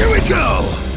Here we go!